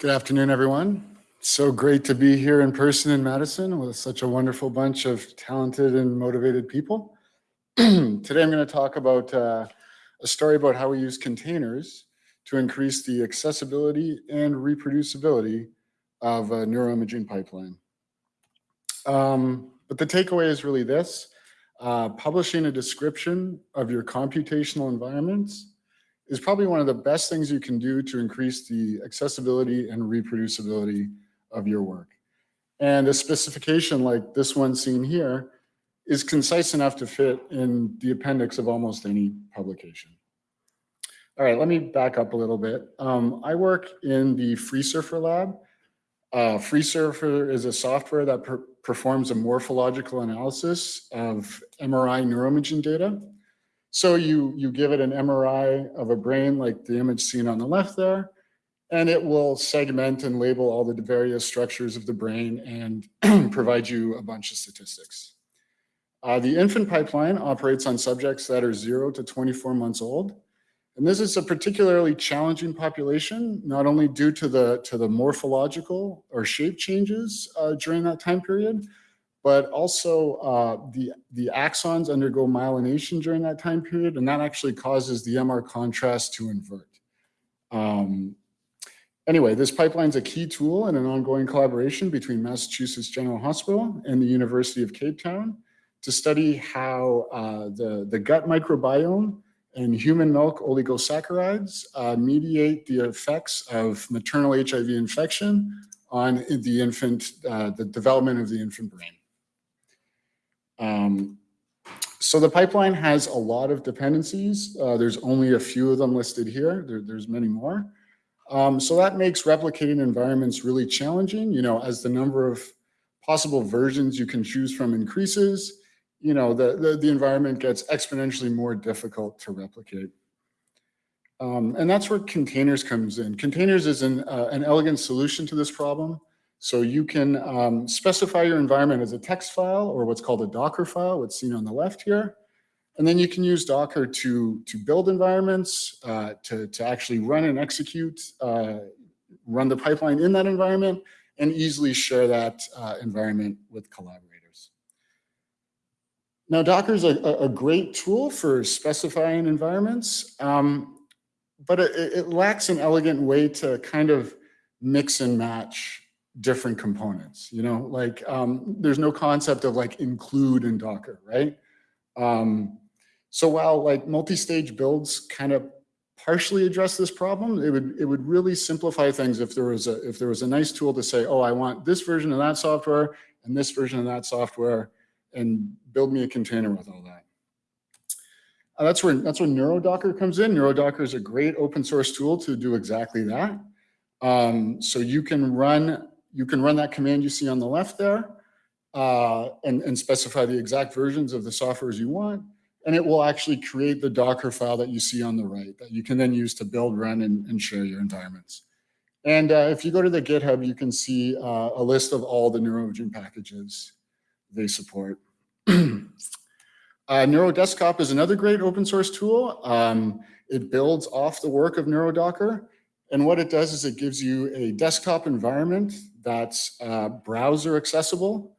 Good afternoon, everyone. So great to be here in person in Madison with such a wonderful bunch of talented and motivated people. Today I'm going to talk about uh, a story about how we use containers to increase the accessibility and reproducibility of a neuroimaging pipeline. Um, but the takeaway is really this. Uh, publishing a description of your computational environments is probably one of the best things you can do to increase the accessibility and reproducibility of your work. And a specification like this one seen here is concise enough to fit in the appendix of almost any publication. All right, let me back up a little bit. Um, I work in the FreeSurfer lab. Uh, FreeSurfer is a software that per performs a morphological analysis of MRI neuroimaging data. So you, you give it an MRI of a brain like the image seen on the left there, and it will segment and label all the various structures of the brain and provide you a bunch of statistics. Uh, the infant pipeline operates on subjects that are zero to 24 months old. And this is a particularly challenging population, not only due to the, to the morphological or shape changes uh, during that time period, but also uh, the, the axons undergo myelination during that time period, and that actually causes the MR contrast to invert. Um, anyway, this pipeline is a key tool in an ongoing collaboration between Massachusetts General Hospital and the University of Cape Town to study how uh, the, the gut microbiome and human milk oligosaccharides uh, mediate the effects of maternal HIV infection on the infant, uh, the development of the infant brain. Um, so the pipeline has a lot of dependencies. Uh, there's only a few of them listed here. There, there's many more. Um, so that makes replicating environments really challenging, you know, as the number of possible versions you can choose from increases, you know, the, the, the environment gets exponentially more difficult to replicate. Um, and that's where containers comes in. Containers is an, uh, an elegant solution to this problem. So you can um, specify your environment as a text file or what's called a Docker file, what's seen on the left here. And then you can use Docker to, to build environments, uh, to, to actually run and execute, uh, run the pipeline in that environment, and easily share that uh, environment with collaborators. Now, Docker is a, a, great tool for specifying environments, um, but it, it lacks an elegant way to kind of mix and match different components, you know, like um, there's no concept of like include in Docker, right? Um, so while like multi-stage builds kind of partially address this problem, it would it would really simplify things if there was a if there was a nice tool to say, oh, I want this version of that software and this version of that software, and build me a container with all that. Uh, that's where that's where NeuroDocker comes in. NeuroDocker is a great open source tool to do exactly that. Um, so you can run you can run that command you see on the left there uh, and, and specify the exact versions of the softwares you want. And it will actually create the Docker file that you see on the right that you can then use to build, run, and, and share your environments. And uh, if you go to the GitHub, you can see uh, a list of all the NeuroImaging packages they support. Uh, NeuroDesktop is another great open source tool. Um, it builds off the work of NeuroDocker. And what it does is it gives you a desktop environment that's uh, browser accessible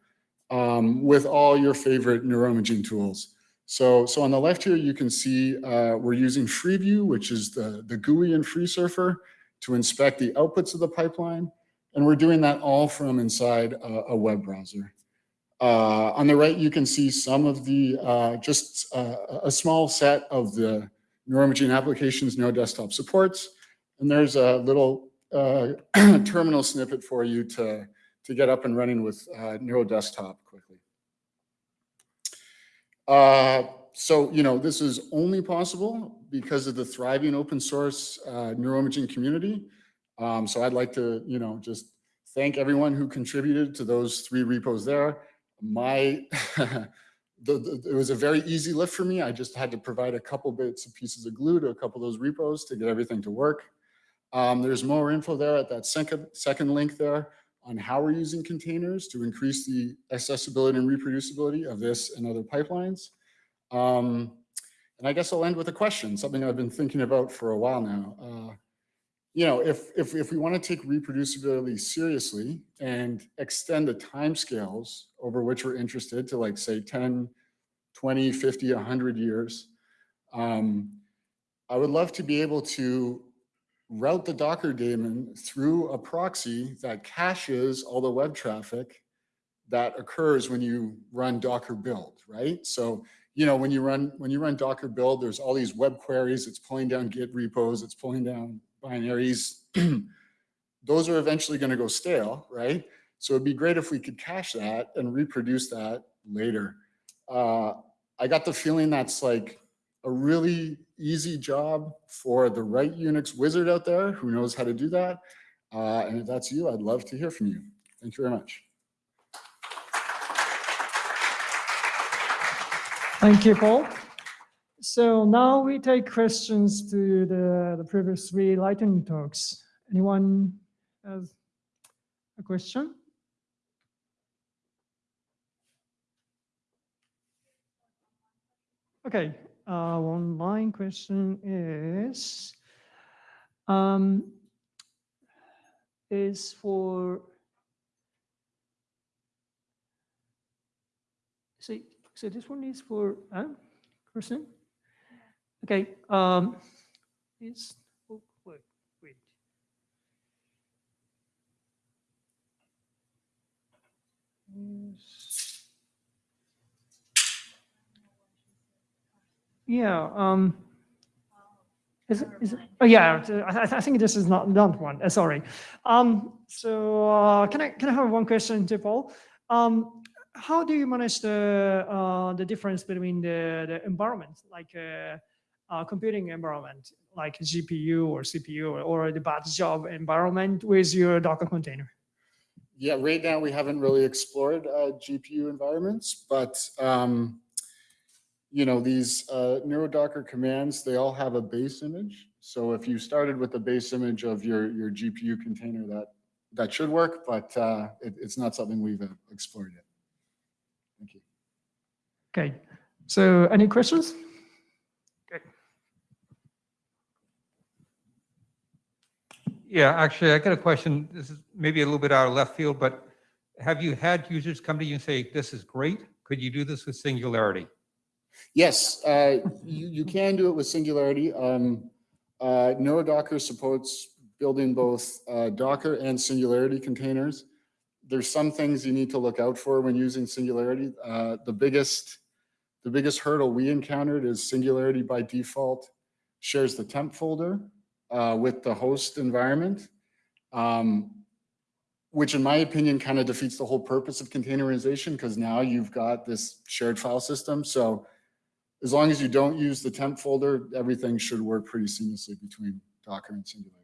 um, with all your favorite neuroimaging tools. So, so on the left here, you can see uh, we're using Freeview, which is the, the GUI in FreeSurfer to inspect the outputs of the pipeline. And we're doing that all from inside a, a web browser. Uh, on the right, you can see some of the, uh, just uh, a small set of the neuroimaging applications NeuroDesktop supports. And there's a little uh, terminal snippet for you to, to get up and running with uh, NeuroDesktop quickly. Uh, so, you know, this is only possible because of the thriving open source uh, neuroimaging community. Um, so I'd like to, you know, just thank everyone who contributed to those three repos there. My, the, the, it was a very easy lift for me. I just had to provide a couple bits of pieces of glue to a couple of those repos to get everything to work. Um, there's more info there at that second, second link there on how we're using containers to increase the accessibility and reproducibility of this and other pipelines. Um, and I guess I'll end with a question, something I've been thinking about for a while now. Uh, you know, if, if, if we want to take reproducibility seriously and extend the timescales over which we're interested to like, say, 10, 20, 50, 100 years, um, I would love to be able to route the Docker daemon through a proxy that caches all the web traffic that occurs when you run Docker build, right? So, you know, when you run when you run Docker build, there's all these web queries, it's pulling down Git repos, it's pulling down binaries. Those are eventually going to go stale, right? So it'd be great if we could cache that and reproduce that later. Uh, I got the feeling that's like a really easy job for the right Unix wizard out there who knows how to do that. Uh, and if that's you, I'd love to hear from you. Thank you very much. Thank you, Paul. So now we take questions to the, the previous three lightning talks. Anyone has a question? Okay, uh, one line question is, um, is for, so, so this one is for, uh? Okay, um, is, oh, wait, wait. Yeah, um, is, it- oh, yeah, I, I- think this is not, not one, uh, sorry. Um, so, uh, can I, can I have one question to Paul? Um, how do you manage the, uh, the difference between the, the environment, like, uh, uh, computing environment, like GPU or CPU or, or the batch job environment with your Docker container? Yeah, right now we haven't really explored uh, GPU environments, but um, you know, these uh, NeuroDocker commands, they all have a base image. So if you started with the base image of your, your GPU container, that, that should work, but uh, it, it's not something we've uh, explored yet. Thank you. Okay, so any questions? Okay. Yeah, actually, I got a question. This is maybe a little bit out of left field, but have you had users come to you and say, this is great? Could you do this with Singularity? Yes, uh, you, you can do it with Singularity. Um, uh, supports building both uh, Docker and Singularity containers. There's some things you need to look out for when using Singularity. Uh, the biggest, the biggest hurdle we encountered is Singularity by default shares the temp folder uh, with the host environment, um, which in my opinion kind of defeats the whole purpose of containerization because now you've got this shared file system. So as long as you don't use the temp folder, everything should work pretty seamlessly between Docker and Singularity.